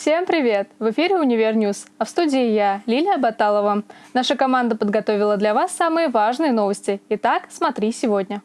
Всем привет! В эфире «Универ News», а в студии я, Лилия Баталова. Наша команда подготовила для вас самые важные новости. Итак, смотри сегодня.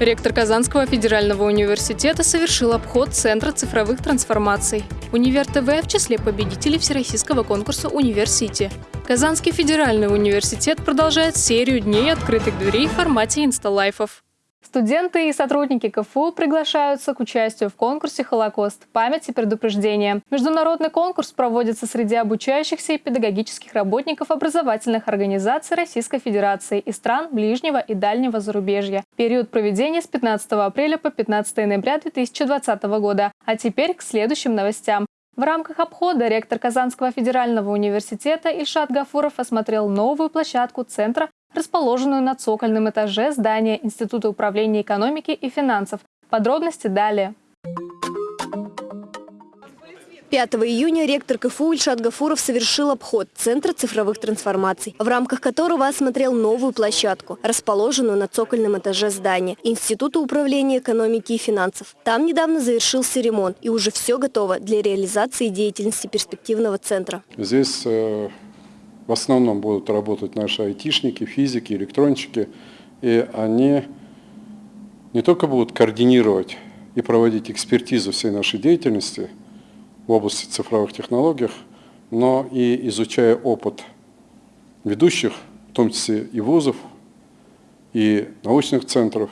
Ректор Казанского федерального университета совершил обход Центра цифровых трансформаций. Универ ТВ в числе победителей всероссийского конкурса «Университи». Казанский федеральный университет продолжает серию дней открытых дверей в формате инсталайвов. Студенты и сотрудники КФУ приглашаются к участию в конкурсе «Холокост. Память и предупреждение». Международный конкурс проводится среди обучающихся и педагогических работников образовательных организаций Российской Федерации и стран ближнего и дальнего зарубежья. Период проведения с 15 апреля по 15 ноября 2020 года. А теперь к следующим новостям. В рамках обхода ректор Казанского федерального университета Ильшат Гафуров осмотрел новую площадку Центра расположенную на цокольном этаже здания Института управления экономики и финансов. Подробности далее. 5 июня ректор КФУ Ильшат Гафуров совершил обход Центра цифровых трансформаций, в рамках которого осмотрел новую площадку, расположенную на цокольном этаже здания Института управления экономики и финансов. Там недавно завершился ремонт, и уже все готово для реализации деятельности перспективного центра. Здесь э, в основном будут работать наши айтишники, физики, электронщики, и они не только будут координировать и проводить экспертизу всей нашей деятельности в области цифровых технологий, но и изучая опыт ведущих, в том числе и вузов, и научных центров,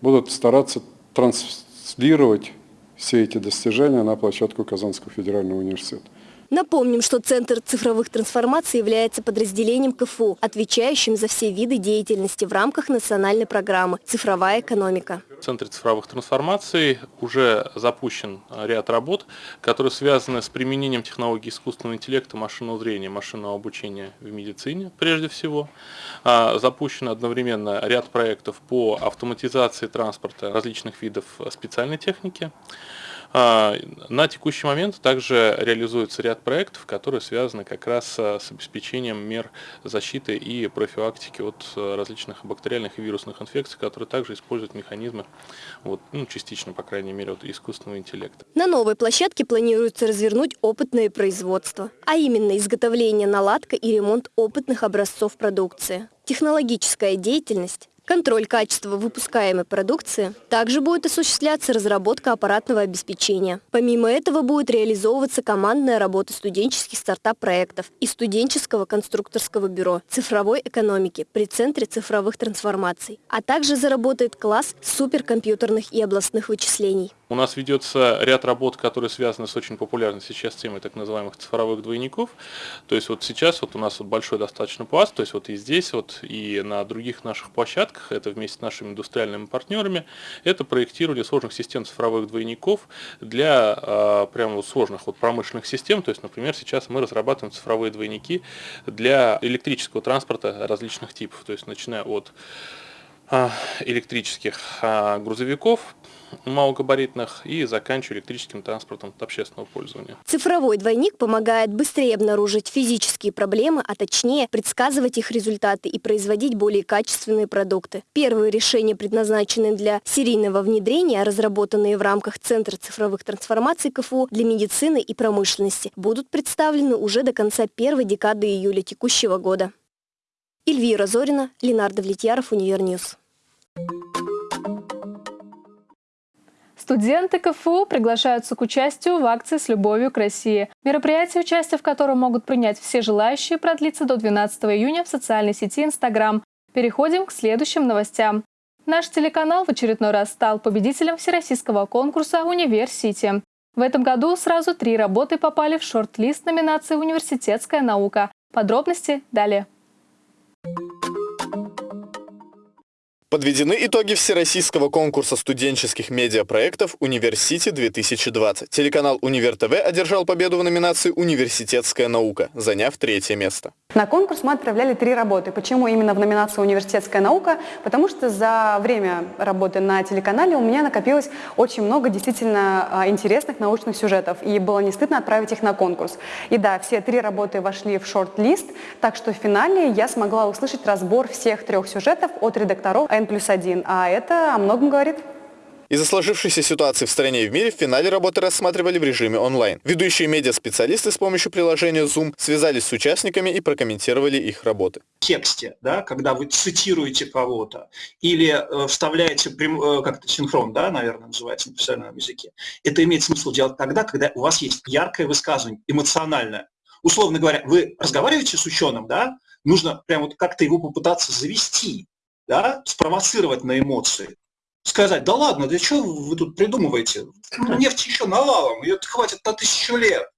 будут стараться транслировать все эти достижения на площадку Казанского федерального университета. Напомним, что Центр цифровых трансформаций является подразделением КФУ, отвечающим за все виды деятельности в рамках национальной программы «Цифровая экономика». В Центре цифровых трансформаций уже запущен ряд работ, которые связаны с применением технологий искусственного интеллекта, машинного зрения, машинного обучения в медицине прежде всего. А, запущен одновременно ряд проектов по автоматизации транспорта различных видов специальной техники. А, на текущий момент также реализуется ряд проектов, которые связаны как раз с обеспечением мер защиты и профилактики от различных бактериальных и вирусных инфекций, которые также используют механизмы, вот, ну, частично, по крайней мере, от искусственного интеллекта. На новой площадке планируется развернуть опытное производство, а именно изготовление, наладка и ремонт опытных образцов продукции. Технологическая деятельность Контроль качества выпускаемой продукции. Также будет осуществляться разработка аппаратного обеспечения. Помимо этого будет реализовываться командная работа студенческих стартап-проектов и студенческого конструкторского бюро цифровой экономики при Центре цифровых трансформаций. А также заработает класс суперкомпьютерных и областных вычислений. У нас ведется ряд работ, которые связаны с очень популярной сейчас темой так называемых цифровых двойников. То есть вот сейчас вот у нас вот большой достаточно пласт, то есть вот и здесь, вот и на других наших площадках, это вместе с нашими индустриальными партнерами, это проектирование сложных систем цифровых двойников для э, прямо вот сложных вот промышленных систем. То есть, например, сейчас мы разрабатываем цифровые двойники для электрического транспорта различных типов, то есть начиная от электрических грузовиков, малогабаритных и заканчивая электрическим транспортом общественного пользования. Цифровой двойник помогает быстрее обнаружить физические проблемы, а точнее предсказывать их результаты и производить более качественные продукты. Первые решения, предназначенные для серийного внедрения, разработанные в рамках Центра цифровых трансформаций КФУ для медицины и промышленности, будут представлены уже до конца первой декады июля текущего года. Эльвира Зорина, Ленар Давлетьяров, Универ News. Студенты КФУ приглашаются к участию в акции «С любовью к России». Мероприятие, участие в котором могут принять все желающие, продлится до 12 июня в социальной сети Инстаграм. Переходим к следующим новостям. Наш телеканал в очередной раз стал победителем всероссийского конкурса «Университи». В этом году сразу три работы попали в шорт-лист номинации «Университетская наука». Подробности далее. Подведены итоги всероссийского конкурса студенческих медиапроектов «Университи-2020». Телеканал «Универ ТВ» одержал победу в номинации «Университетская наука», заняв третье место. На конкурс мы отправляли три работы. Почему именно в номинации «Университетская наука»? Потому что за время работы на телеканале у меня накопилось очень много действительно а, интересных научных сюжетов, и было не стыдно отправить их на конкурс. И да, все три работы вошли в шорт-лист, так что в финале я смогла услышать разбор всех трех сюжетов от редакторов N плюс 1, а это о многом говорит. Из-за сложившейся ситуации в стране и в мире в финале работы рассматривали в режиме онлайн. Ведущие медиаспециалисты с помощью приложения Zoom связались с участниками и прокомментировали их работы. В тексте, да, когда вы цитируете кого-то или э, вставляете прям, э, как-то синхрон, да, наверное, называется на профессиональном языке, это имеет смысл делать тогда, когда у вас есть яркое высказывание, эмоциональное. Условно говоря, вы разговариваете с ученым, да, нужно прям вот как-то его попытаться завести, да, спровоцировать на эмоции. Сказать, да ладно, да что вы тут придумываете? Ну, нефть еще навалом, ее хватит на тысячу лет.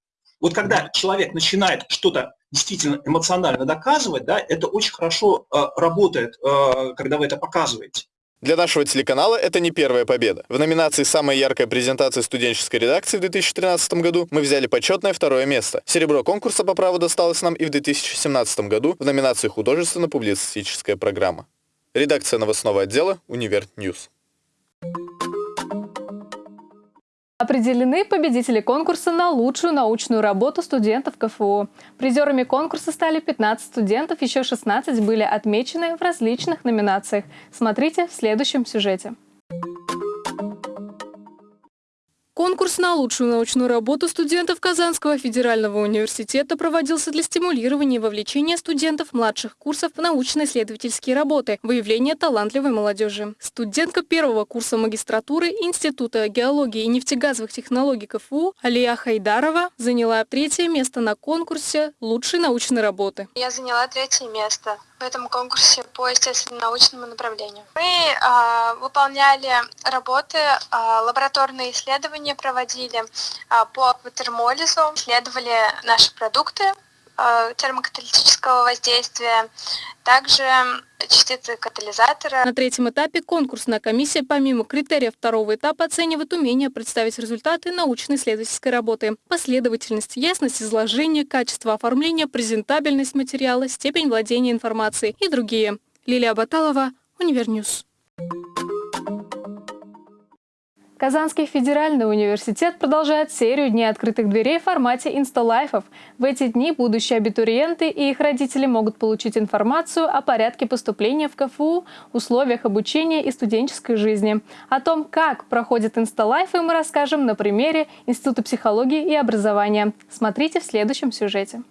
Вот когда человек начинает что-то действительно эмоционально доказывать, да, это очень хорошо э, работает, э, когда вы это показываете. Для нашего телеканала это не первая победа. В номинации «Самая яркая презентация студенческой редакции» в 2013 году мы взяли почетное второе место. Серебро конкурса по праву досталось нам и в 2017 году в номинации «Художественно-публицистическая программа». Редакция новостного отдела «Универ News». Определены победители конкурса на лучшую научную работу студентов КФУ. Призерами конкурса стали 15 студентов, еще 16 были отмечены в различных номинациях. Смотрите в следующем сюжете. Конкурс на лучшую научную работу студентов Казанского федерального университета проводился для стимулирования и вовлечения студентов младших курсов в научно-исследовательские работы, выявления талантливой молодежи. Студентка первого курса магистратуры Института геологии и нефтегазовых технологий КФУ Алия Хайдарова заняла третье место на конкурсе лучшей научной работы. Я заняла третье место в этом конкурсе по естественно-научному направлению. Мы э, выполняли работы, э, лабораторные исследования проводили э, по акватермолизу, исследовали наши продукты термокаталитического воздействия, также частицы катализатора. На третьем этапе конкурсная комиссия помимо критериев второго этапа оценивает умение представить результаты научно-исследовательской работы, последовательность, ясность изложения, качество оформления, презентабельность материала, степень владения информацией и другие. Лилия Баталова, Univer News. Казанский федеральный университет продолжает серию дней открытых дверей в формате инсталайвов. В эти дни будущие абитуриенты и их родители могут получить информацию о порядке поступления в КФУ, условиях обучения и студенческой жизни. О том, как проходят инсталайвы, мы расскажем на примере Института психологии и образования. Смотрите в следующем сюжете.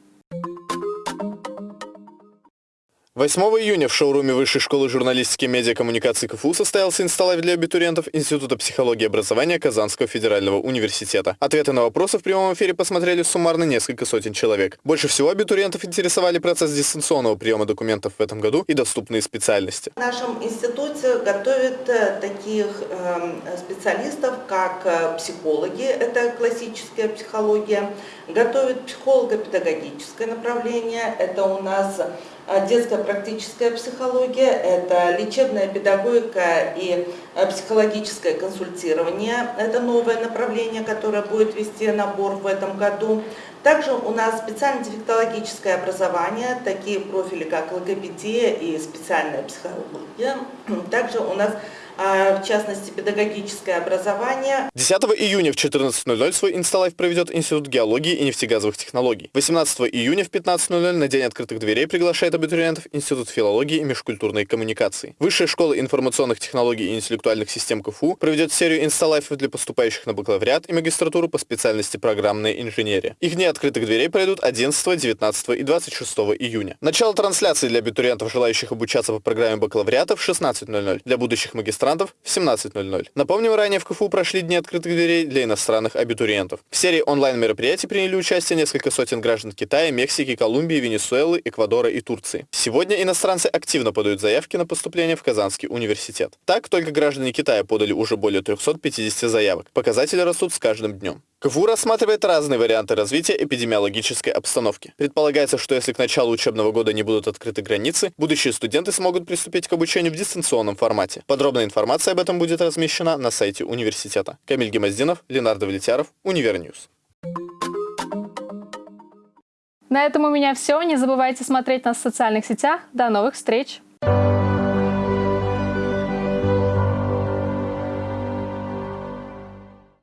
8 июня в шоуруме Высшей школы журналистики и медиакоммуникации КФУ состоялся инсталлайв для абитуриентов Института психологии и образования Казанского федерального университета. Ответы на вопросы в прямом эфире посмотрели суммарно несколько сотен человек. Больше всего абитуриентов интересовали процесс дистанционного приема документов в этом году и доступные специальности. В нашем институте готовят э, таких эм, специалистов, как э, психологи, это классическая психология, готовят психолого-педагогическое направление, это у нас детская практическая психология, это лечебная педагогика и э, психологическое консультирование. Это новое направление, которое будет вести набор в этом году. Также у нас специально-дефектологическое образование, такие профили, как логопедия и специальная психология. Также у нас а, в частности, педагогическое образование. 10 июня в 14.00 свой инсталайф проведет Институт геологии и нефтегазовых технологий. 18 июня в 15.00 на День открытых дверей приглашает абитуриентов Институт филологии и межкультурной коммуникации. Высшая школа информационных технологий и интеллектуальных систем КФУ проведет серию инсталайфов для поступающих на бакалавриат и магистратуру по специальности программная инженерия. Их дни открытых дверей пройдут 11, 19 и 26 июня. Начало трансляции для абитуриентов, желающих обучаться по программе бакалавриата в 16.00, для будущих магистрантов инострантов в 17.00. Напомним, ранее в КФУ прошли дни открытых дверей для иностранных абитуриентов. В серии онлайн-мероприятий приняли участие несколько сотен граждан Китая, Мексики, Колумбии, Венесуэлы, Эквадора и Турции. Сегодня иностранцы активно подают заявки на поступление в Казанский университет. Так, только граждане Китая подали уже более 350 заявок. Показатели растут с каждым днем. КФУ рассматривает разные варианты развития эпидемиологической обстановки. Предполагается, что если к началу учебного года не будут открыты границы, будущие студенты смогут приступить к обучению в дистанционном формате. Подробная информация об этом будет размещена на сайте университета. Камиль Гемоздинов, Ленар Давлетьяров, Univer News. На этом у меня все. Не забывайте смотреть нас в социальных сетях. До новых встреч!